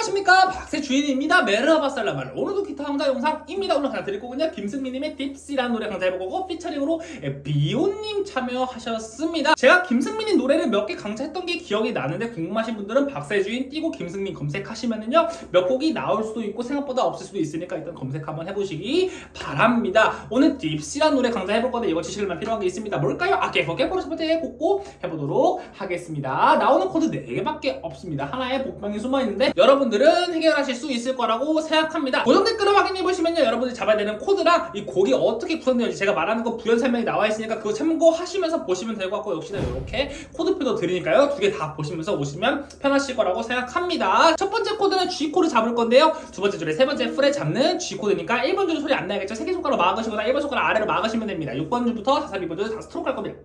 안녕하십니까? 박세 주인입니다. 메르하바살라말 오늘도 기타 강좌 영상입니다. 오늘 하나 드릴 거군요 김승민님의 딥시라는 노래 강좌 해보고 피처링으로 비오님 참여하셨습니다. 제가 김승민님 노래를 몇 개 강좌했던 게 기억이 나는데 궁금하신 분들은 박세 주인 띄고 김승민 검색하시면은요 몇 곡이 나올 수도 있고 생각보다 없을 수도 있으니까 일단 검색 한번 해보시기 바랍니다. 오늘 딥시라는 노래 강좌 해볼 건데 이거 지식을만 필요한 게 있습니다. 뭘까요? 아 깨보로 첫 번째 곡고 해보도록 하겠습니다. 나오는 코드 4개밖에 없습니다. 하나에 복병이 숨어있는데 여러분 들은 해결하실 수 있을 거라고 생각합니다. 고정 댓글을 확인해 보시면요. 여러분들이 잡아야 되는 코드랑 이 곡이 어떻게 구성되는지 제가 말하는 거 부연 설명이 나와 있으니까 그거 참고하시면서 보시면 될 것 같고 역시나 이렇게 코드표도 드리니까요. 두 개 다 보시면서 오시면 편하실 거라고 생각합니다. 첫 번째 코드는 G코드 잡을 건데요. 두 번째 줄에 세 번째 fret에 잡는 G코드니까 1번 줄 소리 안 나야겠죠? 세개 손가락 막으시거나 1번 손가락 아래로 막으시면 됩니다. 6번 줄부터 4, 2번 줄 다 스트로크 할 겁니다.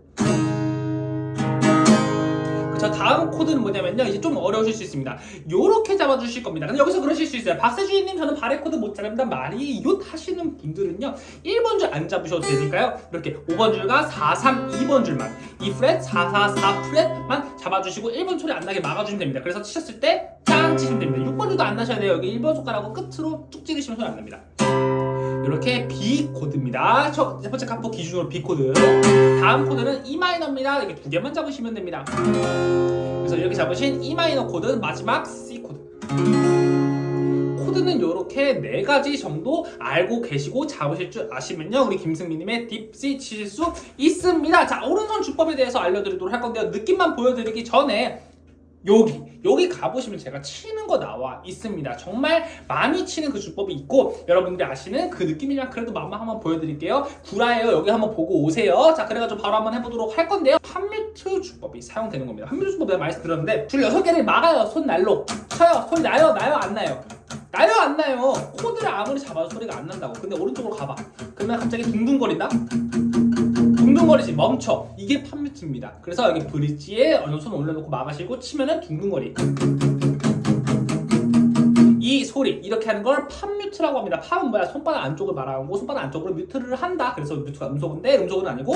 저 다음 코드는 뭐냐면요. 이제 좀 어려우실 수 있습니다. 요렇게 잡아주실 겁니다. 근데 여기서 그러실 수 있어요. 박세주인님 저는 barre 코드 못 잡는다. 말이요 하시는 분들은요. 1번 줄 안 잡으셔도 되니까요. 이렇게 5번 줄과 4, 3, 2번 줄만 이 프렛 4, 4, 4 프렛만 잡아주시고 1번 소리 안 나게 막아주시면 됩니다. 그래서 치셨을 때 짱 치시면 됩니다. 6번 줄도 안 나셔야 돼요. 여기 1번 손가락으로 끝으로 쭉 찌르시면 소리 안 납니다 이렇게 B 코드입니다. 첫 번째 카포 기준으로 B 코드. 다음 코드는 E 마이너입니다. 이렇게 두 개만 잡으시면 됩니다. 그래서 이렇게 잡으신 E 마이너 코드는 마지막 C 코드. 코드는 이렇게 네 가지 정도 알고 계시고 잡으실 줄 아시면요 우리 김승민님의 Deep Sea 치실 수 있습니다 자 오른손 주법에 대해서 알려드리도록 할 건데요 느낌만 보여드리기 전에 여기 여기 가보시면 제가 치는 거 나와 있습니다. 정말 많이 치는 그 주법이 있고 여러분들이 아시는 그 느낌이랑 그래도 맛만 한번 보여드릴게요. 구라예요. 여기 한번 보고 오세요. 자 그래가지고 바로 한번 해보도록 할 건데요. 판뮤트 주법이 사용되는 겁니다. 판뮤트 주법 내가 말씀드렸는데 줄 6개를 막아요. 손날로 쳐요. 소리 나요? 나요? 안 나요? 나요? 안 나요? 코드를 아무리 잡아도 소리가 안 난다고. 근데 오른쪽으로 가봐. 그러면 갑자기 둥둥거린다 둥둥거리지 멈춰. 이게 palm mute입니다. 그래서 여기 브릿지에 어느 손 올려놓고 막으시고 치면은 둥둥거리. 이 소리 이렇게 하는 걸 palm mute라고 합니다. palm은 뭐야? 손바닥 안쪽을 말하고 손바닥 안쪽으로 mute를 한다. 그래서 mute가 음소거인데 음소거는 아니고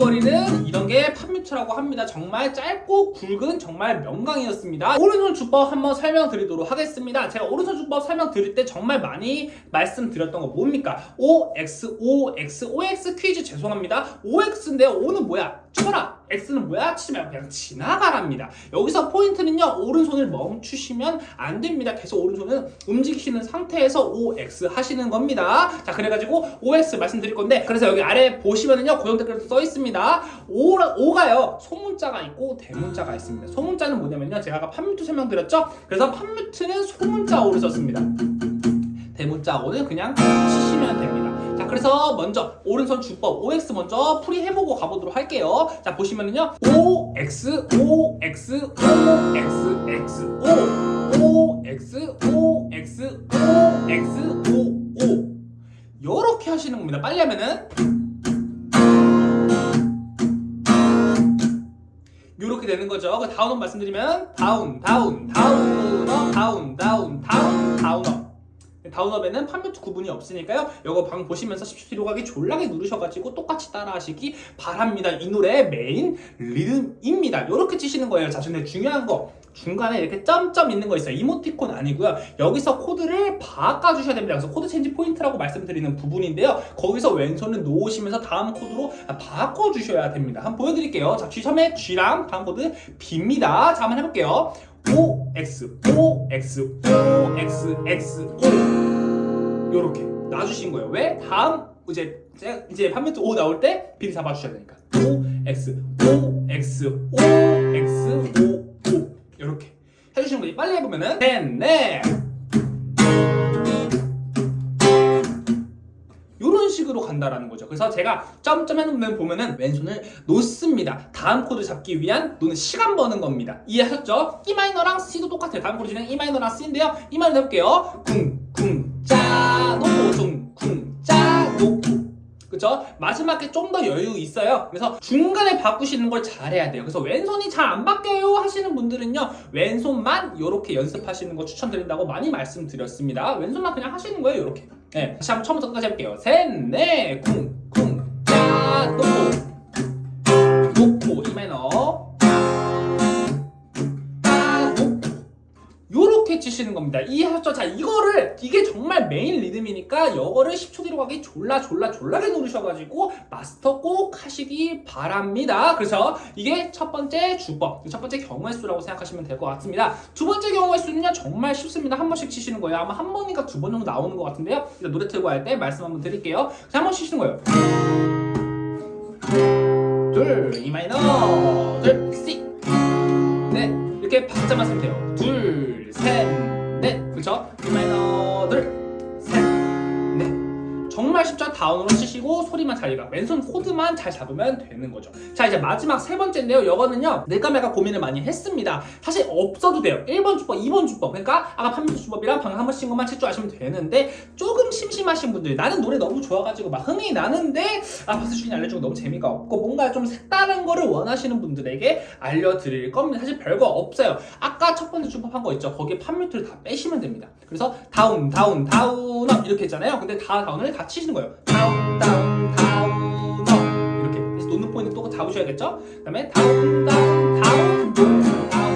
둥둥거리는 이런 게 palm mute라고 합니다. 정말 짧고 굵은 정말 명강이었습니다. 오른손 주법 한번 설명드리도록 하겠습니다. 제가 오른손 주법 설명드릴 때 정말 많이 말씀드렸던 거 뭡니까? OX, OX, OX 퀴즈 죄송합니다. OX인데 O는 뭐야? 쳐라! X는 뭐야? 말고 그냥 지나가랍니다. 여기서 포인트는요. 오른손을 멈추시면 안 됩니다. 계속 오른손은 움직이시는 상태에서 OX 하시는 겁니다. 자 그래가지고 OX 말씀드릴 건데 그래서 여기 아래 보시면은요. 고정 댓글도 써 있습니다. O, O가요. 소문자가 있고 대문자가 있습니다. 소문자는 뭐냐면요. 제가 아까 판뮤트 설명드렸죠? 그래서 판뮤트는 소문자 O를 썼습니다. 대문자 O는 그냥 치시면 됩니다. 자 그래서 먼저 오른손 주법 OX 먼저 풀이해보고 가보도록 할게요. 자 보시면은요. OX OX OX X O OX OX OX O O 요렇게 하시는 겁니다. 빨리 하면은. 요렇게 되는 거죠. 그 다운업 말씀드리면 다운 다운 다운업 다운 다운 다운 다운업 다운업에는 판매투 구분이 없으니까요. 이거 방 보시면서 10초 뒤로 가기 졸라게 누르셔가지고 똑같이 따라하시기 바랍니다. 이 노래의 메인 리듬입니다. 이렇게 치시는 거예요. 자, 근데 중요한 거 중간에 이렇게 점점 있는 거 있어요. 이모티콘 아니고요. 여기서 코드를 바꿔주셔야 됩니다. 그래서 코드 체인지 포인트라고 말씀드리는 부분인데요. 거기서 왼손을 놓으시면서 다음 코드로 바꿔주셔야 됩니다. 한번 보여드릴게요. 자, G 처음에 G랑 다음 코드 B입니다. 자, 한번 해볼게요. O, X, O, X, O, X, X, O 요렇게 놔주신 거예요. 왜? 다음 이제 이제 palm mute O 나올 때 B를 잡아주셔야 되니까 O, X, O, X, O, X, O, O 요렇게 해주시는 거지. 빨리 해보면은 넷, 넷 식으로 간다라는 거죠. 그래서 제가 점점 해놓으면 보면은 왼손을 놓습니다. 다음 코드 잡기 위한 노는 시간 버는 겁니다. 이해하셨죠? E 마이너랑 C도 똑같아요. 다음 코드 진행 E 마이너랑 C인데요. E 마이너 해볼게요. 쿵, 쿵, 짜, 놓고, 중, 쿵, 짜, 놓고. 그쵸? 마지막에 좀 더 여유 있어요. 그래서 중간에 바꾸시는 걸 잘해야 돼요. 그래서 왼손이 잘 안 바뀌어요 하시는 분들은요. 왼손만 이렇게 연습하시는 거 추천드린다고 많이 말씀드렸습니다. 왼손만 그냥 하시는 거예요. 이렇게. 네, 다시 한번 처음부터 끝까지 해볼게요. 셋, 넷, 쿵, 쿵, 고, 이 마이너, 짜, 놓고. 요렇게 이렇게 치시는 겁니다. 이해하셨죠? 자, 이거를 이게 정말 메인 리듬이니까 이거를 10초 뒤로 가기 졸라 졸라 졸라게 누르셔가지고 마스터 꼭 하시기 바랍니다. 그래서 이게 첫 번째 주법, 첫 번째 경우의 수라고 생각하시면 될 것 같습니다. 두 번째 경우의 수는요 정말 쉽습니다. 한 번씩 치시는 거예요. 아마 한 번인가 두 번 정도 나오는 것 같은데요. 일단 노래 틀고 할 때 말씀 한번 드릴게요. 자, 한번 치시는 거예요. 둘, E 마이너, 둘, C, 넷 이렇게 박자만 쓰면 돼요. 둘, 다운으로 치시고 소리만 잘 읽어 왼손 코드만 잘 잡으면 되는 거죠. 자 이제 마지막 세 번째인데요. 이거는요 내가 고민을 많이 했습니다. 사실 없어도 돼요. 1번 주법, 2번 주법 그러니까 아까 판미수 주법이랑 방금 한 번 친 것만 칠 줄 아시면 되는데 조금 심심하신 분들 나는 노래 너무 좋아가지고 막 흥이 나는데 아 박수 주인 알려주고 너무 재미가 없고 뭔가 좀 색다른 거를 원하시는 분들에게 알려드릴 겁니다. 사실 별거 없어요. 아까 첫 번째 주법 한 거 있죠. 거기에 palm mute를 다 빼시면 됩니다. 그래서 down down down up 이렇게 했잖아요. 근데 다 down을 다 치시는 거예요. 그 다음에 down down down down down down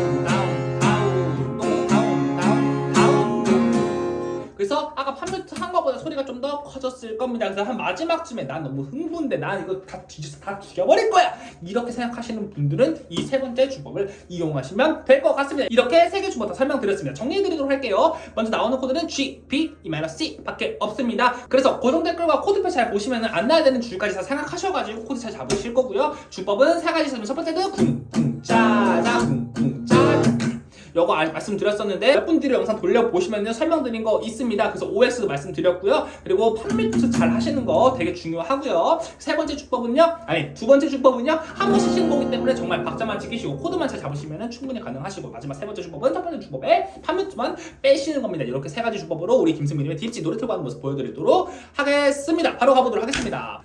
소리가 좀 더 커졌을 겁니다. 그래서 한 마지막쯤에 난 너무 흥분돼. 난 이거 다 뒤져서 다 죽여버릴 거야. 이렇게 생각하시는 분들은 이 세 번째 주법을 이용하시면 될 것 같습니다. 이렇게 세 개 주법 다 설명드렸습니다. 정리해드리도록 할게요. 먼저 나오는 코드는 G, B, E-C 밖에 없습니다. 그래서 고정 댓글과 코드표 잘 보시면 안 나야 되는 줄까지 다 생각하셔가지고 코드 잘 잡으실 거고요. 주법은 세 가지 있으면 첫 번째는 쿵, 쿵, 짜자, 쿵, 쿵, 짜 아- 말씀드렸었는데 몇 분 뒤로 영상 돌려보시면 설명드린 거 있습니다. 그래서 OX도 말씀드렸고요. 그리고 palm mute 잘 하시는 거 되게 중요하고요. 세 번째 주법은요. 아니 두 번째 주법은요. 한번 쓰시는 거기 때문에 정말 박자만 지키시고 코드만 잘 잡으시면 충분히 가능하시고 마지막 세 번째 주법은 첫 번째 주법에 판매투만 빼시는 겁니다. 이렇게 세 가지 주법으로 우리 김승민님의 딥지 노래 틀고 하는 모습 보여드리도록 하겠습니다. 바로 가보도록 하겠습니다.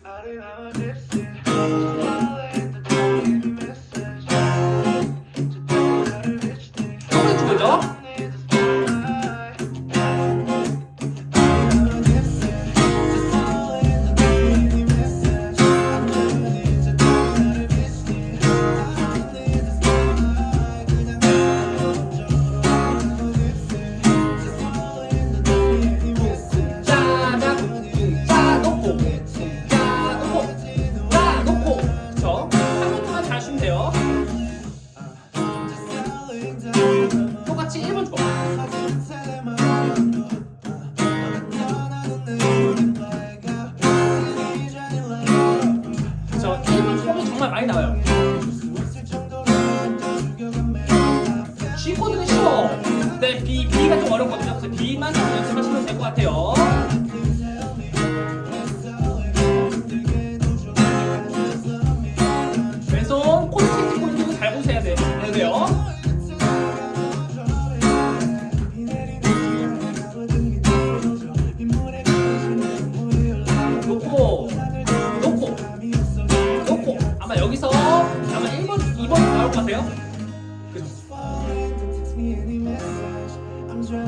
둘,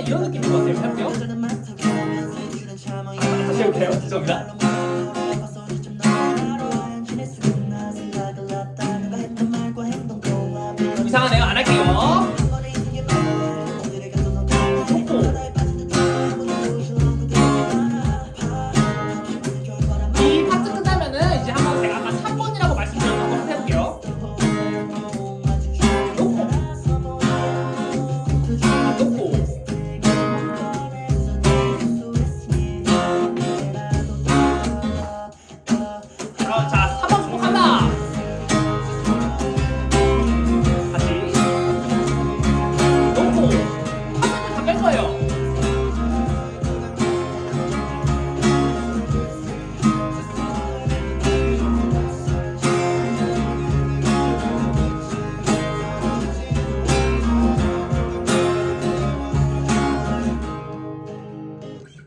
이런 느낌인 것 같아요. 해볼게요. 다시 해볼게요. 죄송합니다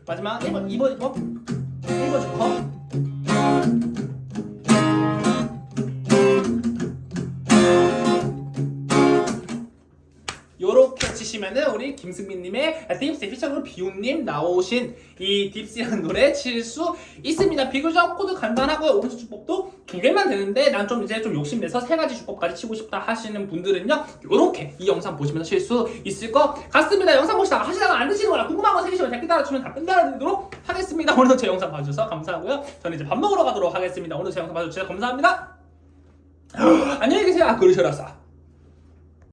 마지막 1번 2번 2번 1번 주커 치시면은 우리 김승민님의 Deep Sea feature로 비오님 나오신 이 Deep Sea라는 노래 칠 수 있습니다. 비교적 코드 간단하고요. 오른쪽 주법도 두 개만 되는데 난 좀 이제 좀 욕심내서 세 가지 주법까지 치고 싶다 하시는 분들은요. 요렇게 이 영상 보시면서 칠 수 있을 것 같습니다. 영상 보시다가 하시다가 안 되시는 거나 궁금한 거 생기시면 댓글 달아주시면 답변 달아드리도록 하겠습니다. 오늘도 제 영상 봐주셔서 감사하고요. 저는 이제 밥 먹으러 가도록 하겠습니다. 오늘 제 영상 봐주셔서 감사합니다. 안녕히 계세요. 아, 그러셔라.